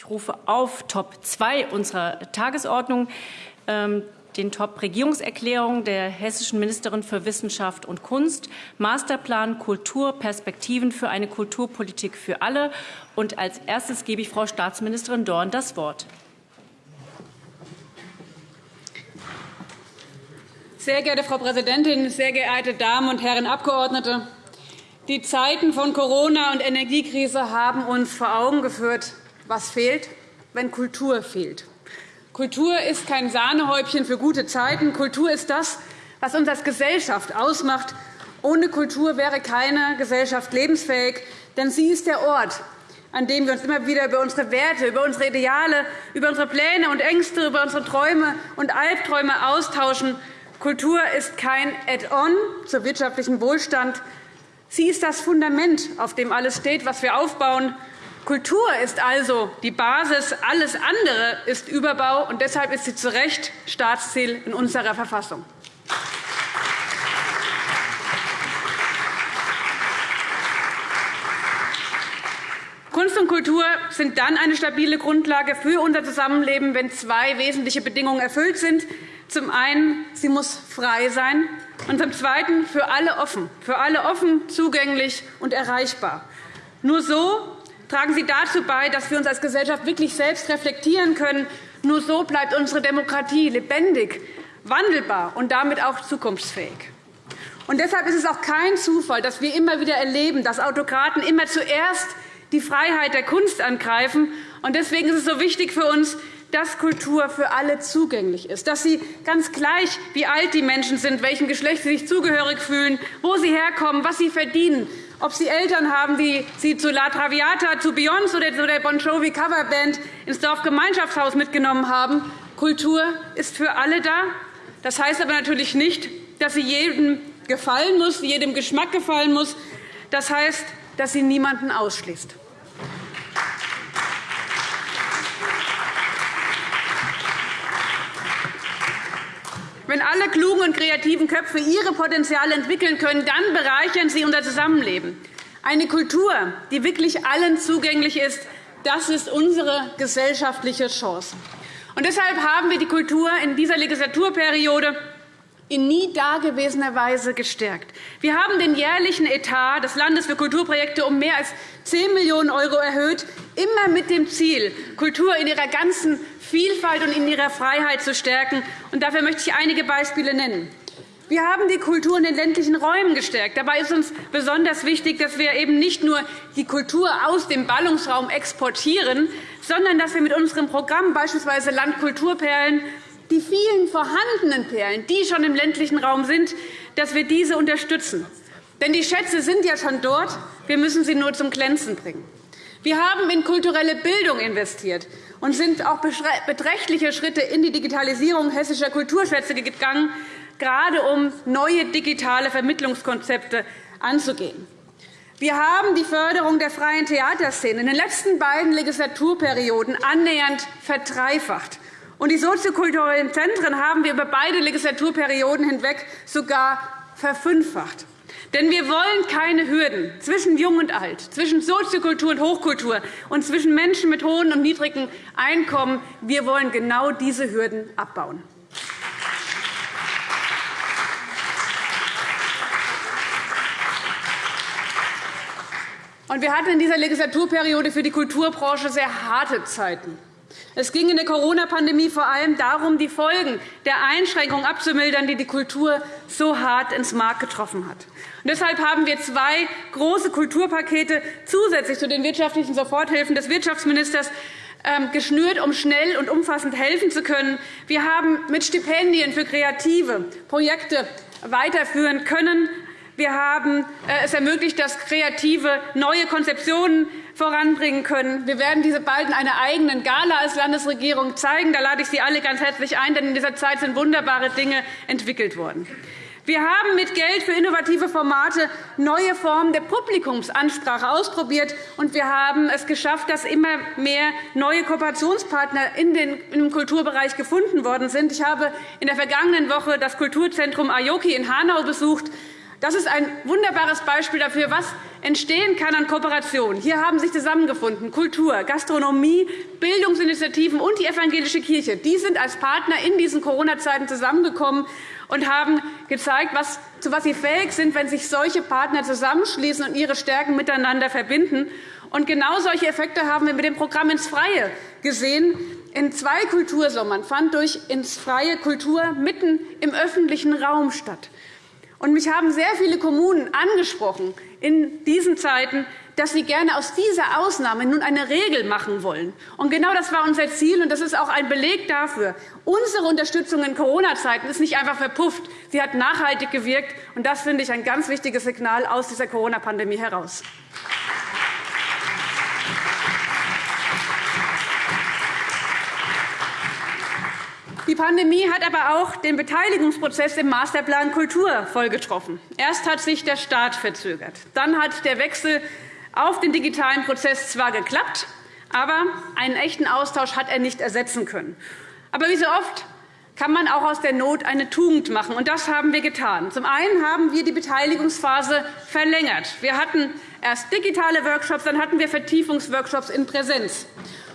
Ich rufe auf Top 2 unserer Tagesordnung ähm, den Top Regierungserklärung der hessischen Ministerin für Wissenschaft und Kunst, Masterplan Kultur, Perspektiven für eine Kulturpolitik für alle. Und als erstes gebe ich Frau Staatsministerin Dorn das Wort. Sehr geehrte Frau Präsidentin, sehr geehrte Damen und Herren Abgeordnete! Die Zeiten von Corona und Energiekrise haben uns vor Augen geführt, was fehlt, wenn Kultur fehlt. Kultur ist kein Sahnehäubchen für gute Zeiten. Kultur ist das, was uns als Gesellschaft ausmacht. Ohne Kultur wäre keine Gesellschaft lebensfähig, denn sie ist der Ort, an dem wir uns immer wieder über unsere Werte, über unsere Ideale, über unsere Pläne und Ängste, über unsere Träume und Albträume austauschen. Kultur ist kein Add-on zum wirtschaftlichen Wohlstand. Sie ist das Fundament, auf dem alles steht, was wir aufbauen. Kultur ist also die Basis, alles andere ist Überbau, und deshalb ist sie zu Recht Staatsziel in unserer Verfassung. Kunst und Kultur sind dann eine stabile Grundlage für unser Zusammenleben, wenn zwei wesentliche Bedingungen erfüllt sind. Zum einen, sie muss frei sein, und zum Zweiten für alle offen, für alle offen, zugänglich und erreichbar. Nur so tragen sie dazu bei, dass wir uns als Gesellschaft wirklich selbst reflektieren können. Nur so bleibt unsere Demokratie lebendig, wandelbar und damit auch zukunftsfähig. Und deshalb ist es auch kein Zufall, dass wir immer wieder erleben, dass Autokraten immer zuerst die Freiheit der Kunst angreifen. Und deswegen ist es so wichtig für uns, dass Kultur für alle zugänglich ist, dass sie ganz gleich, wie alt die Menschen sind, welchem Geschlecht sie sich zugehörig fühlen, wo sie herkommen, was sie verdienen, ob sie Eltern haben, die sie zu La Traviata, zu Beyoncé oder zu der Bon Jovi Coverband ins Dorfgemeinschaftshaus mitgenommen haben. Kultur ist für alle da. Das heißt aber natürlich nicht, dass sie jedem gefallen muss, jedem Geschmack gefallen muss. Das heißt, dass sie niemanden ausschließt. Wenn alle klugen und kreativen Köpfe ihre Potenziale entwickeln können, dann bereichern sie unser Zusammenleben. Eine Kultur, die wirklich allen zugänglich ist, das ist unsere gesellschaftliche Chance. Und deshalb haben wir die Kultur in dieser Legislaturperiode in nie dagewesener Weise gestärkt. Wir haben den jährlichen Etat des Landes für Kulturprojekte um mehr als 10 Millionen € erhöht, immer mit dem Ziel, Kultur in ihrer ganzen Vielfalt und in ihrer Freiheit zu stärken. Dafür möchte ich einige Beispiele nennen. Wir haben die Kultur in den ländlichen Räumen gestärkt. Dabei ist uns besonders wichtig, dass wir eben nicht nur die Kultur aus dem Ballungsraum exportieren, sondern dass wir mit unserem Programm beispielsweise Landkulturperlen die vielen vorhandenen Perlen, die schon im ländlichen Raum sind, dass wir diese unterstützen. Denn die Schätze sind ja schon dort. Wir müssen sie nur zum Glänzen bringen. Wir haben in kulturelle Bildung investiert und sind auch beträchtliche Schritte in die Digitalisierung hessischer Kulturschätze gegangen, gerade um neue digitale Vermittlungskonzepte anzugehen. Wir haben die Förderung der freien Theaterszene in den letzten beiden Legislaturperioden annähernd verdreifacht. Und die soziokulturellen Zentren haben wir über beide Legislaturperioden hinweg sogar verfünffacht. Denn wir wollen keine Hürden zwischen Jung und Alt, zwischen Soziokultur und Hochkultur und zwischen Menschen mit hohen und niedrigen Einkommen. Wir wollen genau diese Hürden abbauen. Wir hatten in dieser Legislaturperiode für die Kulturbranche sehr harte Zeiten. Es ging in der Corona-Pandemie vor allem darum, die Folgen der Einschränkungen abzumildern, die die Kultur so hart ins Mark getroffen hat. deshalb haben wir zwei große Kulturpakete zusätzlich zu den wirtschaftlichen Soforthilfen des Wirtschaftsministers ähm, geschnürt, um schnell und umfassend helfen zu können. Wir haben mit Stipendien für kreative Projekte weiterführen können. Wir haben äh, es ermöglicht, dass Kreative neue Konzeptionen voranbringen können. Wir werden diese bald in einer eigenen Gala als Landesregierung zeigen. Da lade ich Sie alle ganz herzlich ein, denn in dieser Zeit sind wunderbare Dinge entwickelt worden. Wir haben mit Geld für innovative Formate neue Formen der Publikumsansprache ausprobiert, und wir haben es geschafft, dass immer mehr neue Kooperationspartner in im Kulturbereich gefunden worden sind. Ich habe in der vergangenen Woche das Kulturzentrum Aoki in Hanau besucht. Das ist ein wunderbares Beispiel dafür, was entstehen kann an Kooperation. Hier haben sich zusammengefunden Kultur, Gastronomie, Bildungsinitiativen und die evangelische Kirche. Die sind als Partner in diesen Corona-Zeiten zusammengekommen und haben gezeigt, zu was sie fähig sind, wenn sich solche Partner zusammenschließen und ihre Stärken miteinander verbinden. Und genau solche Effekte haben wir mit dem Programm ins Freie gesehen. In zwei Kultursommern fand durch ins Freie Kultur mitten im öffentlichen Raum statt. Und mich haben sehr viele Kommunen angesprochen in diesen Zeiten, dass sie gerne aus dieser Ausnahme nun eine Regel machen wollen. Und genau das war unser Ziel, und das ist auch ein Beleg dafür. Unsere Unterstützung in Corona-Zeiten ist nicht einfach verpufft. Sie hat nachhaltig gewirkt, und das finde ich ein ganz wichtiges Signal aus dieser Corona-Pandemie heraus. Pandemie hat aber auch den Beteiligungsprozess im Masterplan Kultur voll getroffen. Erst hat sich der Staat verzögert. Dann hat der Wechsel auf den digitalen Prozess zwar geklappt, aber einen echten Austausch hat er nicht ersetzen können. Aber wie so oft kann man auch aus der Not eine Tugend machen. Und das haben wir getan. Zum einen haben wir die Beteiligungsphase verlängert. Wir hatten erst digitale Workshops, dann hatten wir Vertiefungsworkshops in Präsenz.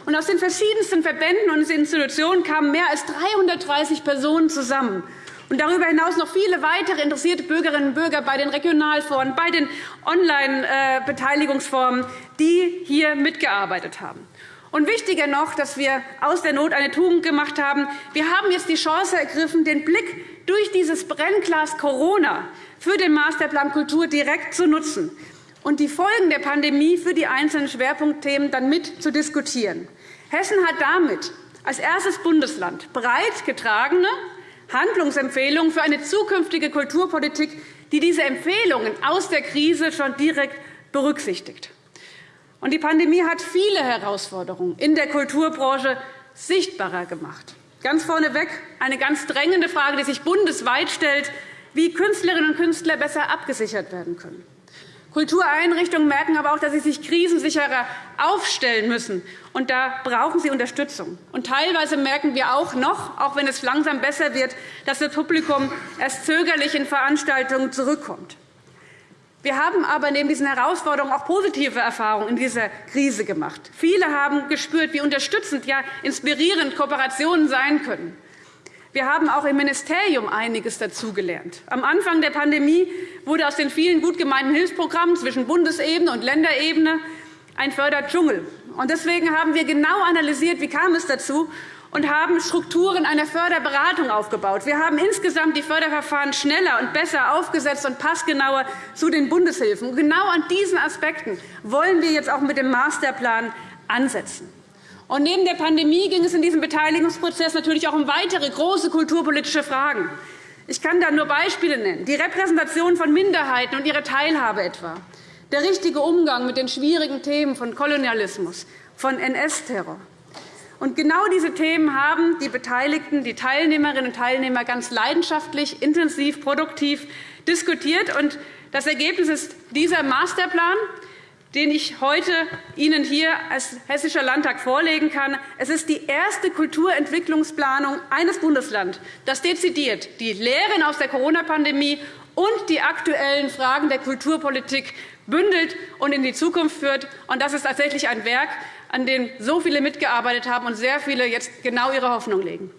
Und aus den verschiedensten Verbänden und Institutionen kamen mehr als 330 Personen zusammen. Und darüber hinaus noch viele weitere interessierte Bürgerinnen und Bürger bei den Regionalforen, bei den Online-Beteiligungsformen, die hier mitgearbeitet haben. Und wichtiger noch, dass wir aus der Not eine Tugend gemacht haben. Wir haben jetzt die Chance ergriffen, den Blick durch dieses Brennglas Corona für den Masterplan Kultur direkt zu nutzen und die Folgen der Pandemie für die einzelnen Schwerpunktthemen dann mit zu diskutieren. Hessen hat damit als erstes Bundesland breit getragene Handlungsempfehlungen für eine zukünftige Kulturpolitik, die diese Empfehlungen aus der Krise schon direkt berücksichtigt. Die Pandemie hat viele Herausforderungen in der Kulturbranche sichtbarer gemacht. Ganz vorneweg eine ganz drängende Frage, die sich bundesweit stellt, wie Künstlerinnen und Künstler besser abgesichert werden können. Kultureinrichtungen merken aber auch, dass sie sich krisensicherer aufstellen müssen. Und da brauchen sie Unterstützung. Und teilweise merken wir auch noch, auch wenn es langsam besser wird, dass das Publikum erst zögerlich in Veranstaltungen zurückkommt. Wir haben aber neben diesen Herausforderungen auch positive Erfahrungen in dieser Krise gemacht. Viele haben gespürt, wie unterstützend, ja inspirierend Kooperationen sein können. Wir haben auch im Ministerium einiges dazugelernt. Am Anfang der Pandemie wurde aus den vielen gut gemeinten Hilfsprogrammen zwischen Bundesebene und Länderebene ein Förderdschungel. Deswegen haben wir genau analysiert, wie kam es dazu und haben Strukturen einer Förderberatung aufgebaut. Wir haben insgesamt die Förderverfahren schneller und besser aufgesetzt und passgenauer zu den Bundeshilfen. Genau an diesen Aspekten wollen wir jetzt auch mit dem Masterplan ansetzen. Und neben der Pandemie ging es in diesem Beteiligungsprozess natürlich auch um weitere große kulturpolitische Fragen. Ich kann da nur Beispiele nennen. Die Repräsentation von Minderheiten und ihre Teilhabe etwa. Der richtige Umgang mit den schwierigen Themen von Kolonialismus, von NS-Terror. Und genau diese Themen haben die Beteiligten, die Teilnehmerinnen und Teilnehmer ganz leidenschaftlich, intensiv, produktiv diskutiert. Und das Ergebnis ist dieser Masterplan, den ich heute Ihnen hier als Hessischer Landtag vorlegen kann. Es ist die erste Kulturentwicklungsplanung eines Bundeslandes, das dezidiert die Lehren aus der Corona-Pandemie und die aktuellen Fragen der Kulturpolitik bündelt und in die Zukunft führt. Das ist tatsächlich ein Werk, an dem so viele mitgearbeitet haben und sehr viele jetzt genau ihre Hoffnung legen.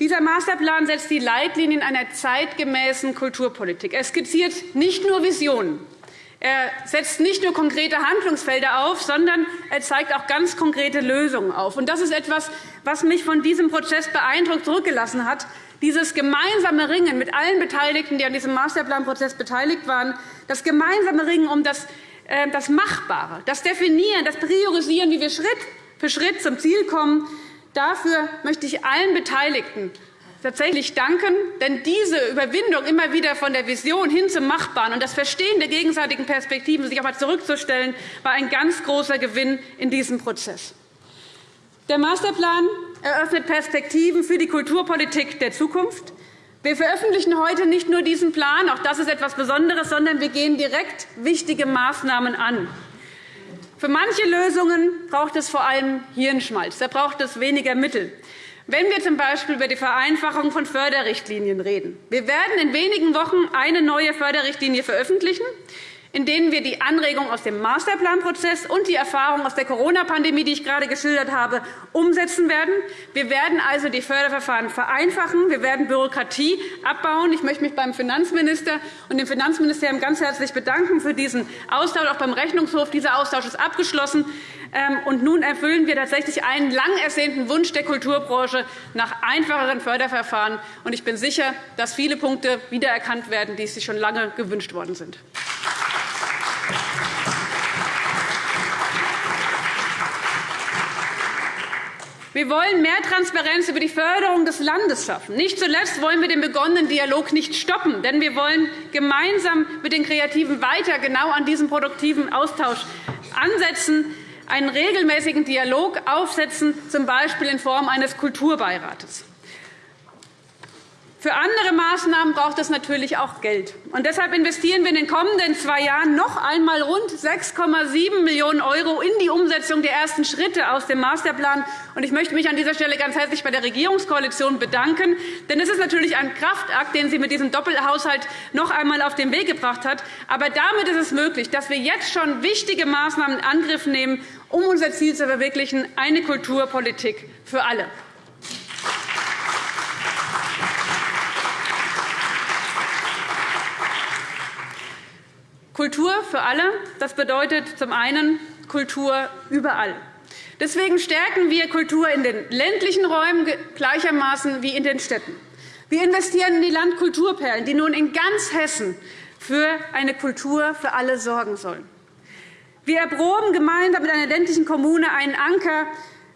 Dieser Masterplan setzt die Leitlinien einer zeitgemäßen Kulturpolitik. Er skizziert nicht nur Visionen. Er setzt nicht nur konkrete Handlungsfelder auf, sondern er zeigt auch ganz konkrete Lösungen auf. Das ist etwas, was mich von diesem Prozess beeindruckt zurückgelassen hat. Dieses gemeinsame Ringen mit allen Beteiligten, die an diesem Masterplanprozess beteiligt waren, das gemeinsame Ringen um das, äh, das Machbare, das Definieren, das Priorisieren, wie wir Schritt für Schritt zum Ziel kommen, Dafür möchte ich allen Beteiligten tatsächlich danken. Denn diese Überwindung immer wieder von der Vision hin zum Machbaren und das Verstehen der gegenseitigen Perspektiven, sich auch einmal zurückzustellen, war ein ganz großer Gewinn in diesem Prozess. Der Masterplan eröffnet Perspektiven für die Kulturpolitik der Zukunft. Wir veröffentlichen heute nicht nur diesen Plan, auch das ist etwas Besonderes, sondern wir gehen direkt wichtige Maßnahmen an. Für manche Lösungen braucht es vor allem Hirnschmalz. Da braucht es weniger Mittel. Wenn wir z. B. über die Vereinfachung von Förderrichtlinien reden. Wir werden in wenigen Wochen eine neue Förderrichtlinie veröffentlichen in denen wir die Anregungen aus dem Masterplanprozess und die Erfahrungen aus der Corona-Pandemie, die ich gerade geschildert habe, umsetzen werden. Wir werden also die Förderverfahren vereinfachen. Wir werden Bürokratie abbauen. Ich möchte mich beim Finanzminister und dem Finanzministerium ganz herzlich bedanken für diesen Austausch, auch beim Rechnungshof. Dieser Austausch ist abgeschlossen. Ähm, und nun erfüllen wir tatsächlich einen lang ersehnten Wunsch der Kulturbranche nach einfacheren Förderverfahren. Ich bin sicher, dass viele Punkte wiedererkannt werden, die sich schon lange gewünscht worden sind. Wir wollen mehr Transparenz über die Förderung des Landes schaffen. Nicht zuletzt wollen wir den begonnenen Dialog nicht stoppen, denn wir wollen gemeinsam mit den Kreativen weiter genau an diesem produktiven Austausch ansetzen, einen regelmäßigen Dialog aufsetzen, z. B. in Form eines Kulturbeirates. Für andere Maßnahmen braucht es natürlich auch Geld. Und deshalb investieren wir in den kommenden zwei Jahren noch einmal rund 6,7 Millionen € in die Umsetzung der ersten Schritte aus dem Masterplan. Ich möchte mich an dieser Stelle ganz herzlich bei der Regierungskoalition bedanken. Denn es ist natürlich ein Kraftakt, den sie mit diesem Doppelhaushalt noch einmal auf den Weg gebracht hat. Aber damit ist es möglich, dass wir jetzt schon wichtige Maßnahmen in Angriff nehmen, um unser Ziel zu verwirklichen, eine Kulturpolitik für alle. Kultur für alle, das bedeutet zum einen Kultur überall. Deswegen stärken wir Kultur in den ländlichen Räumen gleichermaßen wie in den Städten. Wir investieren in die Landkulturperlen, die nun in ganz Hessen für eine Kultur für alle sorgen sollen. Wir erproben gemeinsam mit einer ländlichen Kommune einen Anker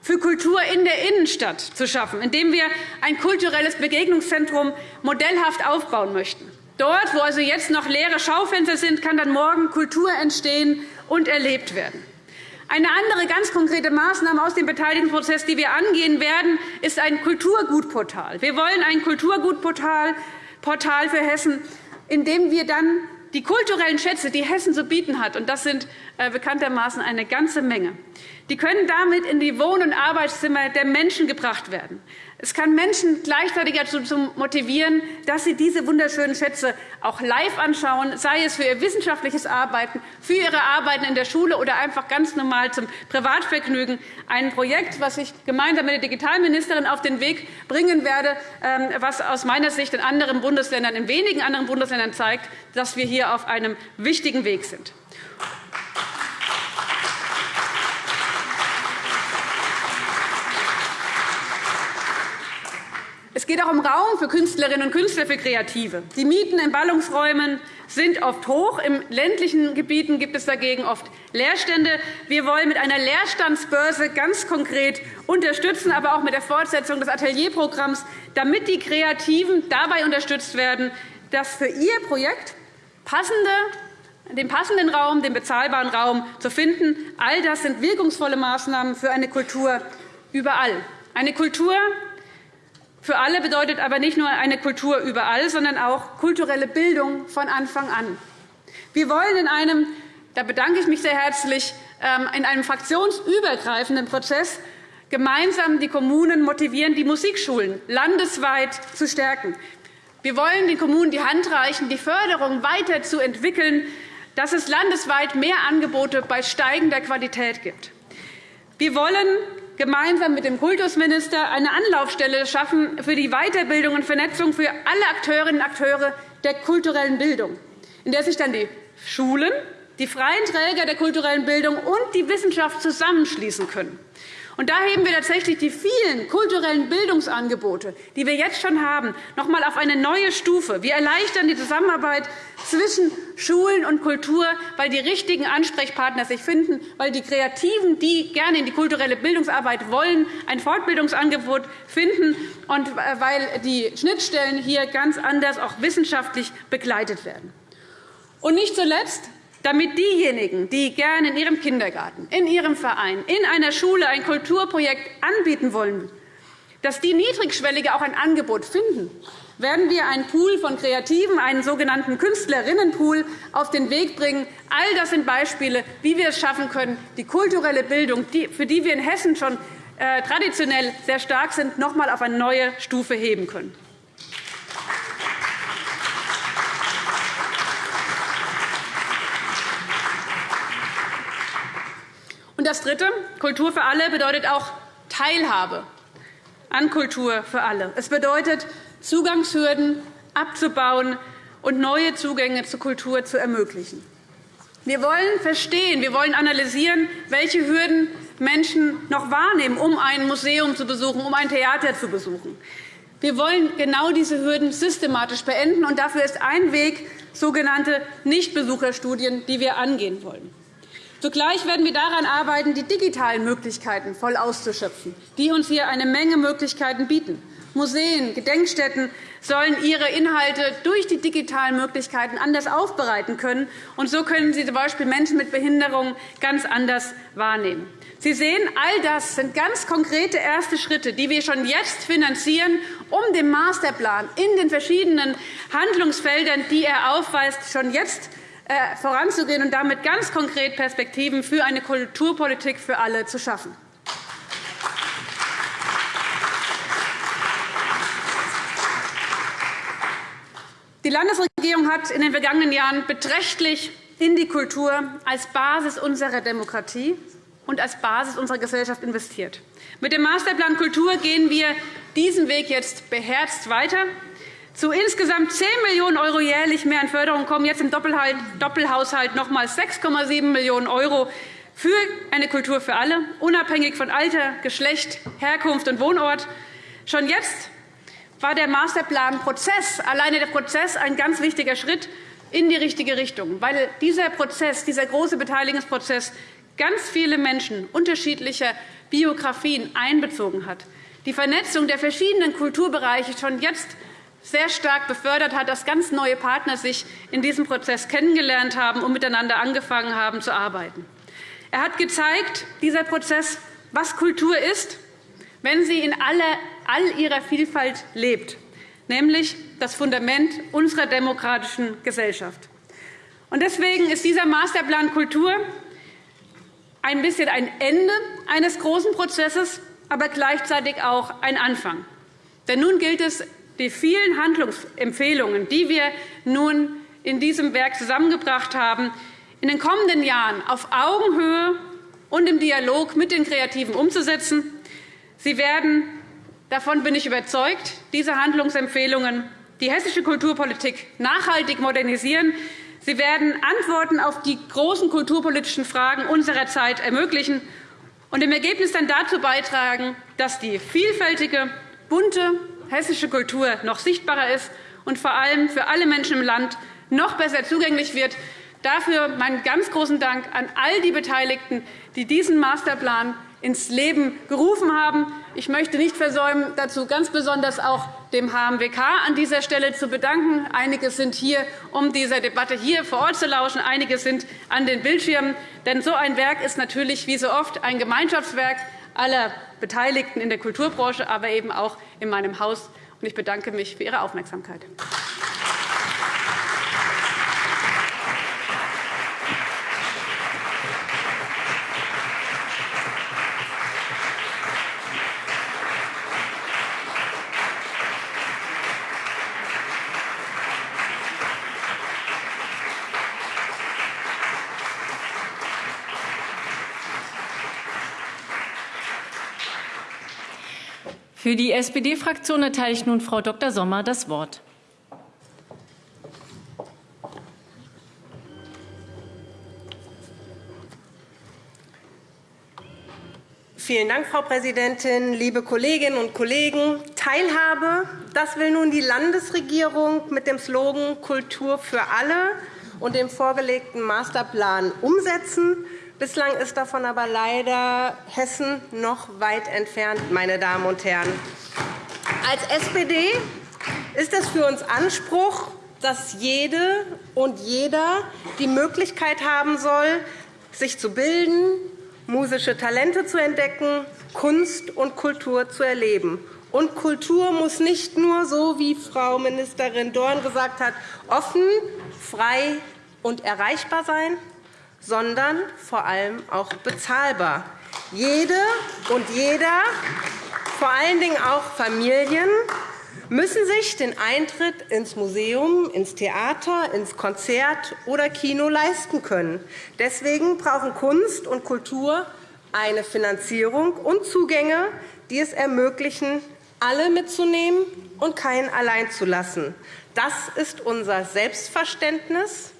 für Kultur in der Innenstadt zu schaffen, indem wir ein kulturelles Begegnungszentrum modellhaft aufbauen möchten. Dort, wo also jetzt noch leere Schaufenster sind, kann dann morgen Kultur entstehen und erlebt werden. Eine andere ganz konkrete Maßnahme aus dem Beteiligungsprozess, die wir angehen werden, ist ein Kulturgutportal. Wir wollen ein Kulturgutportal für Hessen, in dem wir dann die kulturellen Schätze, die Hessen zu bieten hat, und das sind äh, bekanntermaßen eine ganze Menge, die können damit in die Wohn- und Arbeitszimmer der Menschen gebracht werden. Es kann Menschen gleichzeitig dazu motivieren, dass sie diese wunderschönen Schätze auch live anschauen, sei es für ihr wissenschaftliches Arbeiten, für ihre Arbeiten in der Schule oder einfach ganz normal zum Privatvergnügen. Ein Projekt, das ich gemeinsam mit der Digitalministerin auf den Weg bringen werde, ähm, was aus meiner Sicht in anderen Bundesländern, in wenigen anderen Bundesländern zeigt, dass wir hier auf einem wichtigen Weg sind. Es geht auch um Raum für Künstlerinnen und Künstler, für Kreative. Die Mieten in Ballungsräumen sind oft hoch. In ländlichen Gebieten gibt es dagegen oft Leerstände. Wir wollen mit einer Leerstandsbörse ganz konkret unterstützen, aber auch mit der Fortsetzung des Atelierprogramms, damit die Kreativen dabei unterstützt werden, dass für ihr Projekt passende den passenden Raum, den bezahlbaren Raum zu finden. All das sind wirkungsvolle Maßnahmen für eine Kultur überall. Eine Kultur, für alle bedeutet aber nicht nur eine Kultur überall, sondern auch kulturelle Bildung von Anfang an. Wir wollen in einem, da bedanke ich mich sehr herzlich, ähm, in einem fraktionsübergreifenden Prozess gemeinsam die Kommunen motivieren, die Musikschulen landesweit zu stärken. Wir wollen den Kommunen die Hand reichen, die Förderung weiterzuentwickeln, dass es landesweit mehr Angebote bei steigender Qualität gibt. Wir wollen gemeinsam mit dem Kultusminister eine Anlaufstelle schaffen für die Weiterbildung und Vernetzung für alle Akteurinnen und Akteure der kulturellen Bildung, in der sich dann die Schulen, die freien Träger der kulturellen Bildung und die Wissenschaft zusammenschließen können. Und da heben wir tatsächlich die vielen kulturellen Bildungsangebote, die wir jetzt schon haben, noch einmal auf eine neue Stufe. Wir erleichtern die Zusammenarbeit zwischen Schulen und Kultur, weil die richtigen Ansprechpartner sich finden, weil die Kreativen, die gerne in die kulturelle Bildungsarbeit wollen, ein Fortbildungsangebot finden und äh, weil die Schnittstellen hier ganz anders auch wissenschaftlich begleitet werden. Und nicht zuletzt damit diejenigen, die gerne in ihrem Kindergarten, in ihrem Verein, in einer Schule ein Kulturprojekt anbieten wollen, dass die Niedrigschwellige auch ein Angebot finden, werden wir einen Pool von Kreativen, einen sogenannten Künstlerinnenpool, auf den Weg bringen. All das sind Beispiele, wie wir es schaffen können, die kulturelle Bildung, für die wir in Hessen schon äh, traditionell sehr stark sind, noch einmal auf eine neue Stufe heben können. Und das Dritte, Kultur für alle, bedeutet auch Teilhabe an Kultur für alle. Es bedeutet, Zugangshürden abzubauen und neue Zugänge zur Kultur zu ermöglichen. Wir wollen verstehen, wir wollen analysieren, welche Hürden Menschen noch wahrnehmen, um ein Museum zu besuchen, um ein Theater zu besuchen. Wir wollen genau diese Hürden systematisch beenden. und Dafür ist ein Weg sogenannte Nichtbesucherstudien, die wir angehen wollen. Zugleich werden wir daran arbeiten, die digitalen Möglichkeiten voll auszuschöpfen, die uns hier eine Menge Möglichkeiten bieten. Museen, Gedenkstätten sollen ihre Inhalte durch die digitalen Möglichkeiten anders aufbereiten können. Und so können sie z.B. Menschen mit Behinderungen ganz anders wahrnehmen. Sie sehen, all das sind ganz konkrete erste Schritte, die wir schon jetzt finanzieren, um dem Masterplan in den verschiedenen Handlungsfeldern, die er aufweist, schon jetzt voranzugehen und damit ganz konkret Perspektiven für eine Kulturpolitik für alle zu schaffen. Die Landesregierung hat in den vergangenen Jahren beträchtlich in die Kultur als Basis unserer Demokratie und als Basis unserer Gesellschaft investiert. Mit dem Masterplan Kultur gehen wir diesen Weg jetzt beherzt weiter. Zu insgesamt 10 Millionen € jährlich mehr an Förderung kommen jetzt im Doppelhaushalt noch einmal 6,7 Millionen € für eine Kultur für alle, unabhängig von Alter, Geschlecht, Herkunft und Wohnort. Schon jetzt war der Masterplanprozess, alleine der Prozess, ein ganz wichtiger Schritt in die richtige Richtung, weil dieser Prozess, dieser große Beteiligungsprozess ganz viele Menschen unterschiedlicher Biografien einbezogen hat. Die Vernetzung der verschiedenen Kulturbereiche schon jetzt sehr stark befördert hat, dass ganz neue Partner sich in diesem Prozess kennengelernt haben und miteinander angefangen haben zu arbeiten. Er hat gezeigt, dieser Prozess, was Kultur ist, wenn sie in all ihrer Vielfalt lebt, nämlich das Fundament unserer demokratischen Gesellschaft. Deswegen ist dieser Masterplan Kultur ein bisschen ein Ende eines großen Prozesses, aber gleichzeitig auch ein Anfang. Denn nun gilt es, die vielen Handlungsempfehlungen, die wir nun in diesem Werk zusammengebracht haben, in den kommenden Jahren auf Augenhöhe und im Dialog mit den Kreativen umzusetzen. Sie werden, davon bin ich überzeugt, diese Handlungsempfehlungen die hessische Kulturpolitik nachhaltig modernisieren. Sie werden Antworten auf die großen kulturpolitischen Fragen unserer Zeit ermöglichen und im Ergebnis dann dazu beitragen, dass die vielfältige, bunte hessische Kultur noch sichtbarer ist und vor allem für alle Menschen im Land noch besser zugänglich wird. Dafür meinen ganz großen Dank an all die Beteiligten, die diesen Masterplan ins Leben gerufen haben. Ich möchte nicht versäumen, dazu ganz besonders auch dem HMWK an dieser Stelle zu bedanken. Einige sind hier, um dieser Debatte hier vor Ort zu lauschen. Einige sind an den Bildschirmen. Denn so ein Werk ist natürlich wie so oft ein Gemeinschaftswerk aller Beteiligten in der Kulturbranche, aber eben auch in meinem Haus. Ich bedanke mich für Ihre Aufmerksamkeit. Für die SPD-Fraktion erteile ich nun Frau Dr. Sommer das Wort. Vielen Dank, Frau Präsidentin, liebe Kolleginnen und Kollegen! Teilhabe, das will nun die Landesregierung mit dem Slogan Kultur für alle und dem vorgelegten Masterplan umsetzen. Bislang ist davon aber leider Hessen noch weit entfernt, meine Damen und Herren. Als SPD ist es für uns Anspruch, dass jede und jeder die Möglichkeit haben soll, sich zu bilden, musische Talente zu entdecken, Kunst und Kultur zu erleben, Und Kultur muss nicht nur, so wie Frau Ministerin Dorn gesagt hat, offen, frei und erreichbar sein, sondern vor allem auch bezahlbar. Jede und jeder, vor allen Dingen auch Familien, müssen sich den Eintritt ins Museum, ins Theater, ins Konzert oder Kino leisten können. Deswegen brauchen Kunst und Kultur eine Finanzierung und Zugänge, die es ermöglichen, alle mitzunehmen und keinen allein zu lassen. Das ist unser Selbstverständnis.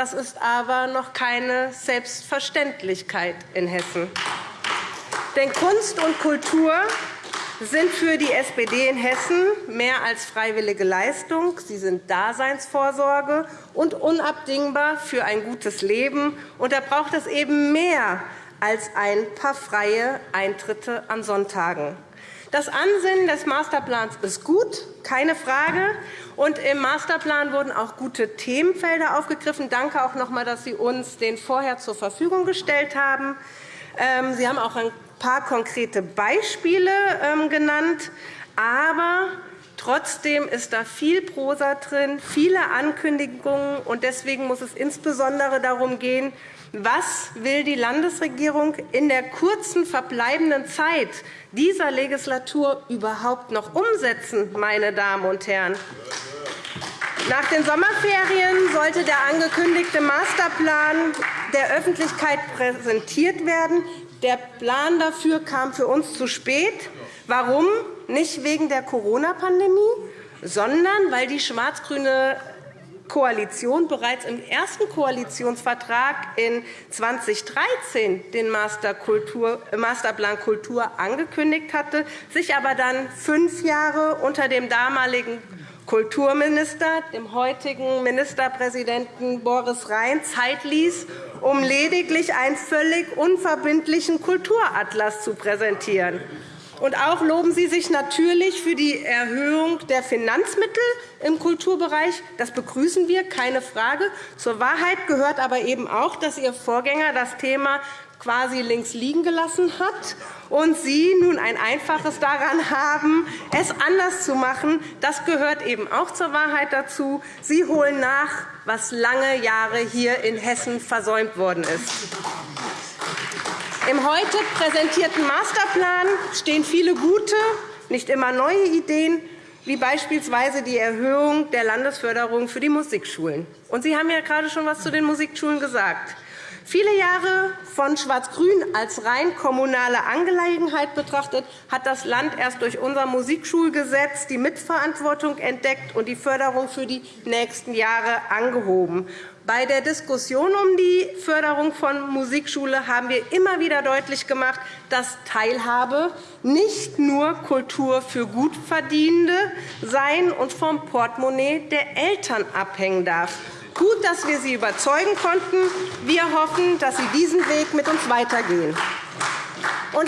Das ist aber noch keine Selbstverständlichkeit in Hessen. Denn Kunst und Kultur sind für die SPD in Hessen mehr als freiwillige Leistung. Sie sind Daseinsvorsorge und unabdingbar für ein gutes Leben. Und da braucht es eben mehr als ein paar freie Eintritte an Sonntagen. Das Ansinnen des Masterplans ist gut, keine Frage. Und Im Masterplan wurden auch gute Themenfelder aufgegriffen. Danke auch noch einmal, dass Sie uns den vorher zur Verfügung gestellt haben. Ähm, Sie haben auch ein paar konkrete Beispiele ähm, genannt. Aber Trotzdem ist da viel Prosa drin, viele Ankündigungen. und Deswegen muss es insbesondere darum gehen, was will die Landesregierung in der kurzen verbleibenden Zeit dieser Legislatur überhaupt noch umsetzen, meine Damen und Herren? Nach den Sommerferien sollte der angekündigte Masterplan der Öffentlichkeit präsentiert werden. Der Plan dafür kam für uns zu spät. Warum? Nicht wegen der Corona-Pandemie, sondern weil die schwarz-grüne Koalition bereits im ersten Koalitionsvertrag in 2013 den Masterplan Kultur angekündigt hatte, sich aber dann fünf Jahre unter dem damaligen Kulturminister, dem heutigen Ministerpräsidenten Boris Rhein, Zeit ließ, um lediglich einen völlig unverbindlichen Kulturatlas zu präsentieren. Und auch loben Sie sich natürlich für die Erhöhung der Finanzmittel im Kulturbereich. Das begrüßen wir, keine Frage. Zur Wahrheit gehört aber eben auch, dass Ihr Vorgänger das Thema quasi links liegen gelassen hat und Sie nun ein Einfaches daran haben, es anders zu machen. Das gehört eben auch zur Wahrheit dazu. Sie holen nach, was lange Jahre hier in Hessen versäumt worden ist. Im heute präsentierten Masterplan stehen viele gute, nicht immer neue Ideen, wie beispielsweise die Erhöhung der Landesförderung für die Musikschulen. Sie haben ja gerade schon etwas zu den Musikschulen gesagt. Viele Jahre von Schwarz-Grün als rein kommunale Angelegenheit betrachtet, hat das Land erst durch unser Musikschulgesetz die Mitverantwortung entdeckt und die Förderung für die nächsten Jahre angehoben. Bei der Diskussion um die Förderung von Musikschule haben wir immer wieder deutlich gemacht, dass Teilhabe nicht nur Kultur für Gutverdienende sein und vom Portemonnaie der Eltern abhängen darf. Gut, dass wir Sie überzeugen konnten. Wir hoffen, dass Sie diesen Weg mit uns weitergehen.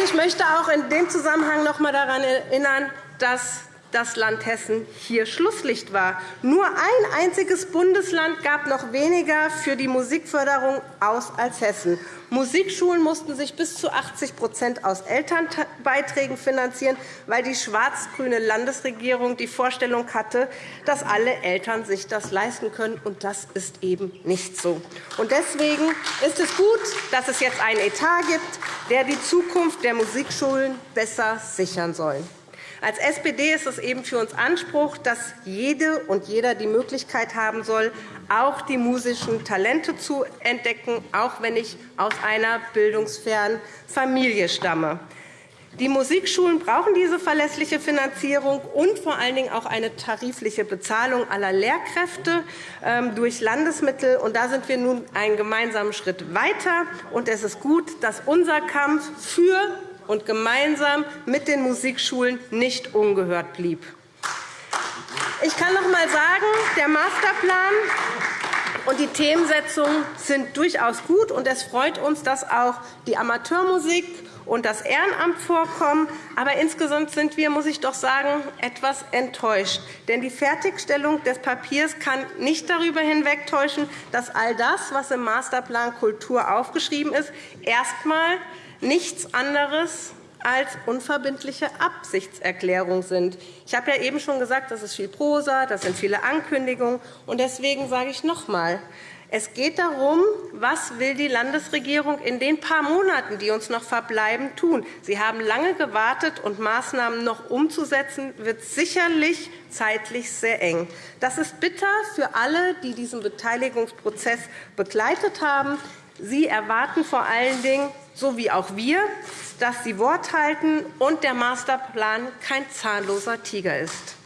Ich möchte auch in dem Zusammenhang noch einmal daran erinnern, dass das Land Hessen hier Schlusslicht war. Nur ein einziges Bundesland gab noch weniger für die Musikförderung aus als Hessen. Musikschulen mussten sich bis zu 80% aus Elternbeiträgen finanzieren, weil die schwarz-grüne Landesregierung die Vorstellung hatte, dass alle Eltern sich das leisten können. Und das ist eben nicht so. Deswegen ist es gut, dass es jetzt einen Etat gibt, der die Zukunft der Musikschulen besser sichern soll. Als SPD ist es eben für uns Anspruch, dass jede und jeder die Möglichkeit haben soll, auch die musischen Talente zu entdecken, auch wenn ich aus einer bildungsfernen Familie stamme. Die Musikschulen brauchen diese verlässliche Finanzierung und vor allen Dingen auch eine tarifliche Bezahlung aller Lehrkräfte ähm, durch Landesmittel. Da sind wir nun einen gemeinsamen Schritt weiter. Es ist gut, dass unser Kampf für und gemeinsam mit den Musikschulen nicht ungehört blieb. Ich kann noch einmal sagen, der Masterplan und die Themensetzung sind durchaus gut. und Es freut uns, dass auch die Amateurmusik und das Ehrenamt vorkommen. Aber insgesamt sind wir, muss ich doch sagen, etwas enttäuscht. Denn die Fertigstellung des Papiers kann nicht darüber hinwegtäuschen, dass all das, was im Masterplan Kultur aufgeschrieben ist, erst einmal nichts anderes als unverbindliche Absichtserklärung sind. Ich habe ja eben schon gesagt, das ist viel Prosa, das sind viele Ankündigungen. Und deswegen sage ich noch einmal, es geht darum, was will die Landesregierung in den paar Monaten, die uns noch verbleiben, tun. Sie haben lange gewartet, und Maßnahmen noch umzusetzen, wird sicherlich zeitlich sehr eng. Das ist bitter für alle, die diesen Beteiligungsprozess begleitet haben. Sie erwarten vor allen Dingen, so wie auch wir, dass Sie Wort halten und der Masterplan kein zahnloser Tiger ist.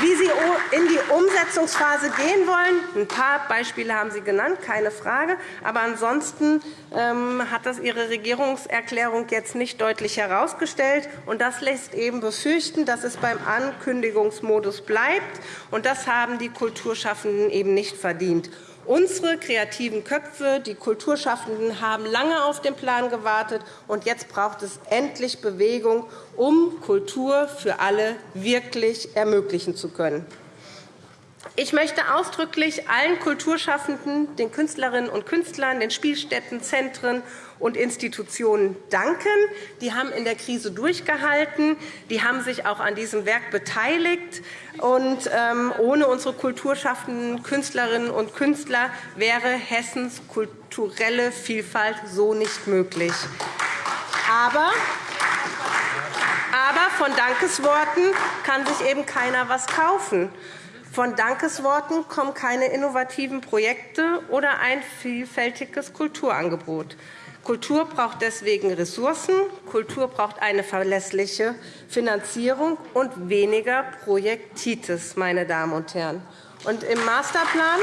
Wie Sie in die Umsetzungsphase gehen wollen, ein paar Beispiele haben Sie genannt, keine Frage. Aber ansonsten ähm, hat das Ihre Regierungserklärung jetzt nicht deutlich herausgestellt. Und das lässt eben befürchten, dass es beim Ankündigungsmodus bleibt. Und das haben die Kulturschaffenden eben nicht verdient. Unsere kreativen Köpfe, die Kulturschaffenden, haben lange auf den Plan gewartet. und Jetzt braucht es endlich Bewegung, um Kultur für alle wirklich ermöglichen zu können. Ich möchte ausdrücklich allen Kulturschaffenden, den Künstlerinnen und Künstlern, den Spielstätten, Zentren und Institutionen danken. Die haben in der Krise durchgehalten. Die haben sich auch an diesem Werk beteiligt. Und, ähm, ohne unsere kulturschaffenden Künstlerinnen und Künstler wäre Hessens kulturelle Vielfalt so nicht möglich. Aber aber von Dankesworten kann sich eben keiner etwas kaufen. Von Dankesworten kommen keine innovativen Projekte oder ein vielfältiges Kulturangebot. Kultur braucht deswegen Ressourcen, Kultur braucht eine verlässliche Finanzierung und weniger Projektitis, meine Damen und Herren. Und Im Masterplan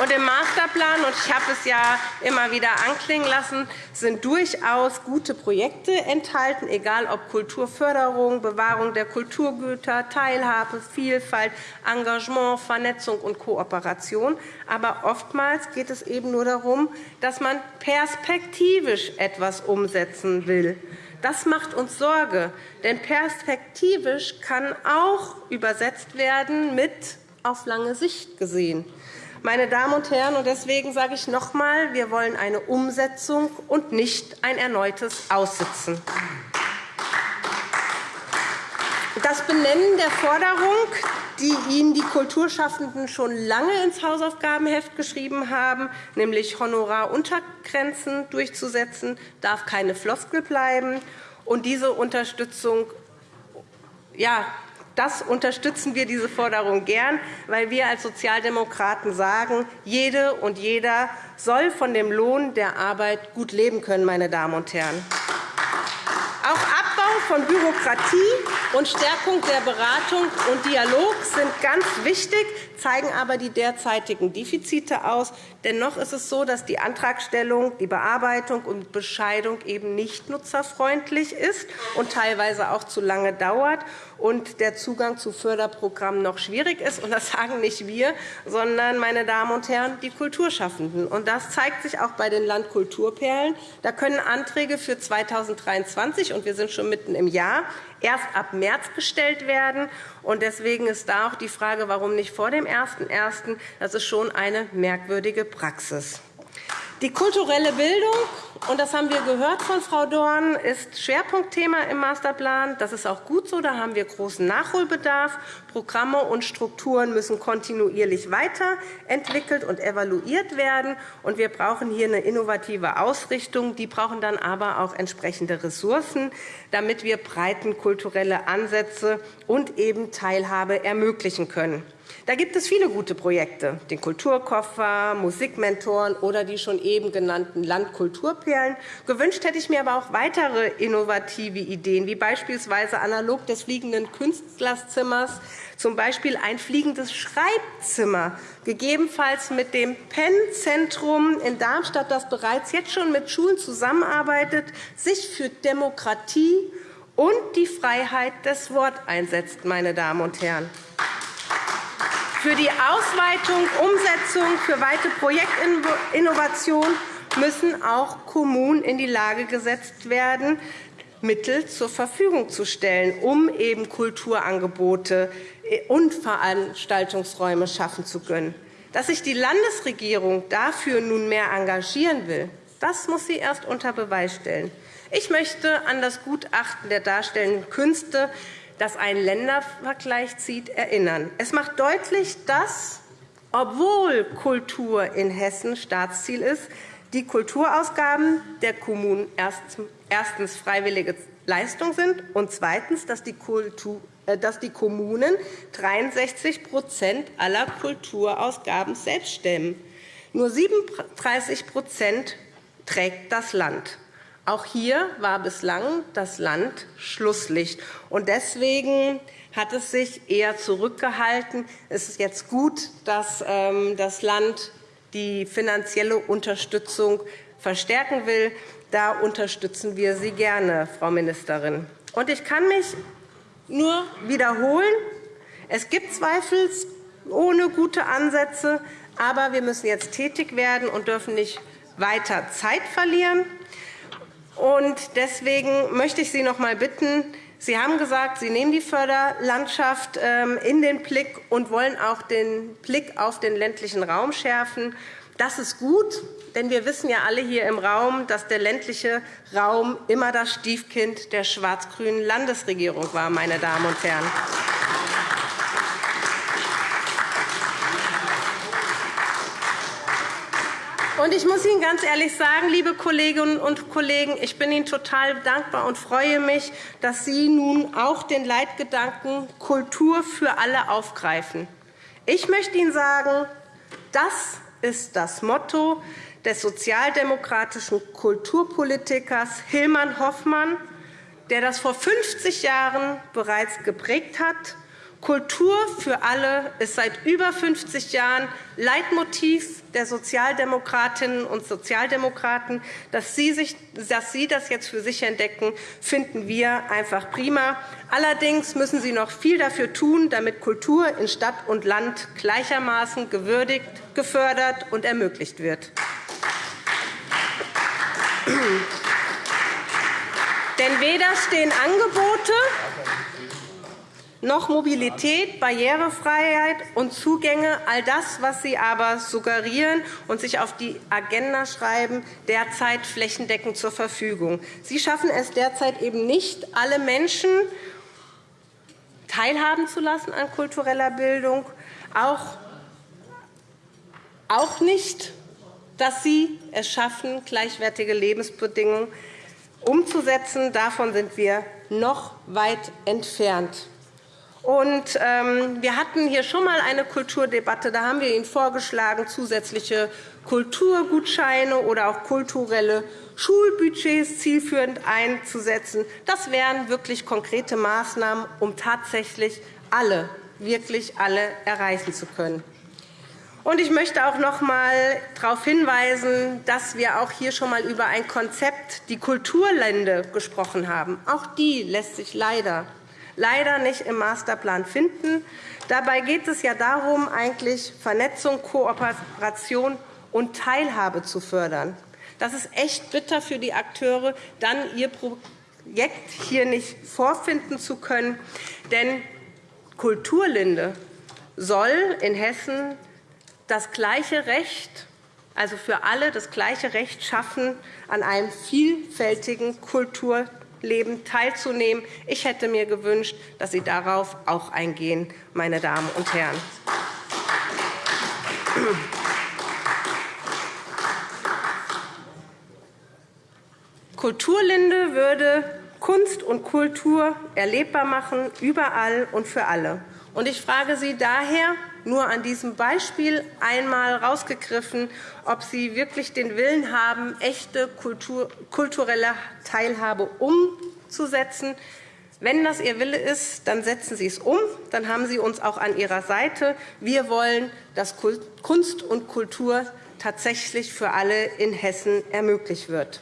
und Im Masterplan, und ich habe es ja immer wieder anklingen lassen, sind durchaus gute Projekte enthalten, egal ob Kulturförderung, Bewahrung der Kulturgüter, Teilhabe, Vielfalt, Engagement, Vernetzung und Kooperation. Aber oftmals geht es eben nur darum, dass man perspektivisch etwas umsetzen will. Das macht uns Sorge, denn perspektivisch kann auch übersetzt werden mit auf lange Sicht gesehen. Meine Damen und Herren, und deswegen sage ich noch einmal, wir wollen eine Umsetzung und nicht ein erneutes Aussitzen. Das Benennen der Forderung, die Ihnen die Kulturschaffenden schon lange ins Hausaufgabenheft geschrieben haben, nämlich Honoraruntergrenzen durchzusetzen, darf keine Floskel bleiben. Und diese Unterstützung ja, das unterstützen wir diese Forderung gern, weil wir als Sozialdemokraten sagen, jede und jeder soll von dem Lohn der Arbeit gut leben können. Meine Damen und Herren. Auch Abbau von Bürokratie und Stärkung der Beratung und Dialog sind ganz wichtig, zeigen aber die derzeitigen Defizite aus. Dennoch ist es so, dass die Antragstellung, die Bearbeitung und Bescheidung eben nicht nutzerfreundlich ist und teilweise auch zu lange dauert und der Zugang zu Förderprogrammen noch schwierig ist. Das sagen nicht wir, sondern, meine Damen und Herren, die Kulturschaffenden. Das zeigt sich auch bei den Landkulturperlen. Da können Anträge für 2023, und wir sind schon mitten im Jahr, erst ab März gestellt werden. Deswegen ist da auch die Frage, warum nicht vor dem 01.01. Das ist schon eine merkwürdige Praxis. Die kulturelle Bildung, und das haben wir gehört von Frau Dorn, ist Schwerpunktthema im Masterplan. Das ist auch gut so. Da haben wir großen Nachholbedarf. Programme und Strukturen müssen kontinuierlich weiterentwickelt und evaluiert werden. Und wir brauchen hier eine innovative Ausrichtung. Die brauchen dann aber auch entsprechende Ressourcen, damit wir breiten kulturelle Ansätze und eben Teilhabe ermöglichen können. Da gibt es viele gute Projekte, den Kulturkoffer, Musikmentoren oder die schon eben genannten Landkulturperlen. Gewünscht hätte ich mir aber auch weitere innovative Ideen, wie beispielsweise analog des fliegenden Künstlerzimmers, z. B. ein fliegendes Schreibzimmer, gegebenenfalls mit dem PEN-Zentrum in Darmstadt, das bereits jetzt schon mit Schulen zusammenarbeitet, sich für Demokratie und die Freiheit des Wortes einsetzt. Meine Damen und Herren. Für die Ausweitung, Umsetzung, für weitere Projektinnovation müssen auch Kommunen in die Lage gesetzt werden, Mittel zur Verfügung zu stellen, um eben Kulturangebote und Veranstaltungsräume schaffen zu können. Dass sich die Landesregierung dafür nunmehr engagieren will, Das muss sie erst unter Beweis stellen. Ich möchte an das Gutachten der darstellenden Künste, das einen Ländervergleich zieht, erinnern. Es macht deutlich, dass, obwohl Kultur in Hessen Staatsziel ist, die Kulturausgaben der Kommunen erstens freiwillige Leistung sind und zweitens, dass die, Kultur, äh, dass die Kommunen 63% aller Kulturausgaben selbst stemmen. Nur 37% trägt das Land. Auch hier war bislang das Land Schlusslicht. Deswegen hat es sich eher zurückgehalten. Es ist jetzt gut, dass ähm, das Land die finanzielle Unterstützung verstärken will. Da unterstützen wir Sie gerne, Frau Ministerin. Ich kann mich nur wiederholen. Es gibt zweifelsohne gute Ansätze, aber wir müssen jetzt tätig werden und dürfen nicht weiter Zeit verlieren. Deswegen möchte ich Sie noch einmal bitten, Sie haben gesagt, Sie nehmen die Förderlandschaft ähm, in den Blick und wollen auch den Blick auf den ländlichen Raum schärfen. Das ist gut, denn wir wissen ja alle hier im Raum, dass der ländliche Raum immer das Stiefkind der schwarz-grünen Landesregierung war. Meine Damen und Herren. Und ich muss Ihnen ganz ehrlich sagen, liebe Kolleginnen und Kollegen, ich bin Ihnen total dankbar und freue mich, dass Sie nun auch den Leitgedanken Kultur für alle aufgreifen. Ich möchte Ihnen sagen, das ist das Motto des sozialdemokratischen Kulturpolitikers Hilman Hoffmann, der das vor 50 Jahren bereits geprägt hat Kultur für alle ist seit über 50 Jahren Leitmotiv der Sozialdemokratinnen und Sozialdemokraten. Dass Sie, sich, dass Sie das jetzt für sich entdecken, finden wir einfach prima. Allerdings müssen Sie noch viel dafür tun, damit Kultur in Stadt und Land gleichermaßen gewürdigt, gefördert und ermöglicht wird. Denn weder stehen Angebote noch Mobilität, Barrierefreiheit und Zugänge, all das, was Sie aber suggerieren und sich auf die Agenda schreiben, derzeit flächendeckend zur Verfügung. Sie schaffen es derzeit eben nicht, alle Menschen teilhaben zu lassen an kultureller Bildung, auch, auch nicht, dass Sie es schaffen, gleichwertige Lebensbedingungen umzusetzen. Davon sind wir noch weit entfernt. Und, ähm, wir hatten hier schon einmal eine Kulturdebatte. Da haben wir Ihnen vorgeschlagen, zusätzliche Kulturgutscheine oder auch kulturelle Schulbudgets zielführend einzusetzen. Das wären wirklich konkrete Maßnahmen, um tatsächlich alle, wirklich alle erreichen zu können. Ich möchte auch noch einmal darauf hinweisen, dass wir auch hier schon einmal über ein Konzept, die Kulturlände, gesprochen haben. Auch die lässt sich leider leider nicht im Masterplan finden. Dabei geht es ja darum, eigentlich Vernetzung, Kooperation und Teilhabe zu fördern. Das ist echt bitter für die Akteure, dann ihr Projekt hier nicht vorfinden zu können. Denn Kulturlinde soll in Hessen das gleiche Recht also für alle das gleiche Recht schaffen, an einem vielfältigen Kultur- Leben teilzunehmen. Ich hätte mir gewünscht, dass Sie darauf auch eingehen, meine Damen und Herren. Kulturlinde würde Kunst und Kultur erlebbar machen, überall und für alle. Ich frage Sie daher, nur an diesem Beispiel einmal herausgegriffen, ob Sie wirklich den Willen haben, echte kulturelle Teilhabe umzusetzen. Wenn das Ihr Wille ist, dann setzen Sie es um. Dann haben Sie uns auch an Ihrer Seite. Wir wollen, dass Kunst und Kultur tatsächlich für alle in Hessen ermöglicht wird.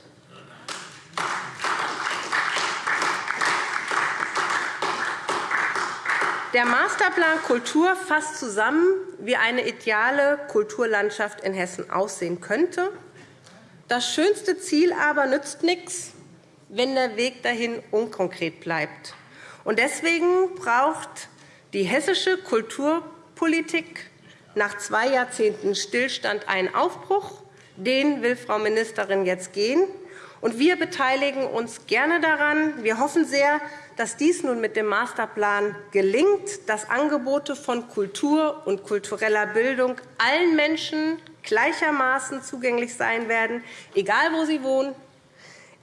Der Masterplan Kultur fasst zusammen, wie eine ideale Kulturlandschaft in Hessen aussehen könnte. Das schönste Ziel aber nützt nichts, wenn der Weg dahin unkonkret bleibt. Deswegen braucht die hessische Kulturpolitik nach zwei Jahrzehnten Stillstand einen Aufbruch. Den will Frau Ministerin jetzt gehen. Und wir beteiligen uns gerne daran. Wir hoffen sehr, dass dies nun mit dem Masterplan gelingt, dass Angebote von Kultur und kultureller Bildung allen Menschen gleichermaßen zugänglich sein werden, egal wo sie wohnen,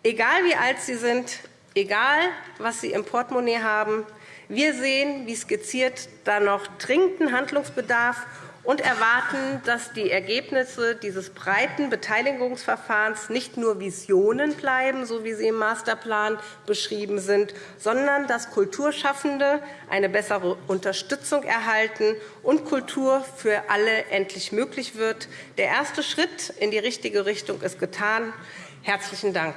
egal wie alt sie sind, egal was sie im Portemonnaie haben. Wir sehen, wie skizziert, da noch dringenden Handlungsbedarf und erwarten, dass die Ergebnisse dieses breiten Beteiligungsverfahrens nicht nur Visionen bleiben, so wie sie im Masterplan beschrieben sind, sondern dass Kulturschaffende eine bessere Unterstützung erhalten und Kultur für alle endlich möglich wird. Der erste Schritt in die richtige Richtung ist getan. Herzlichen Dank.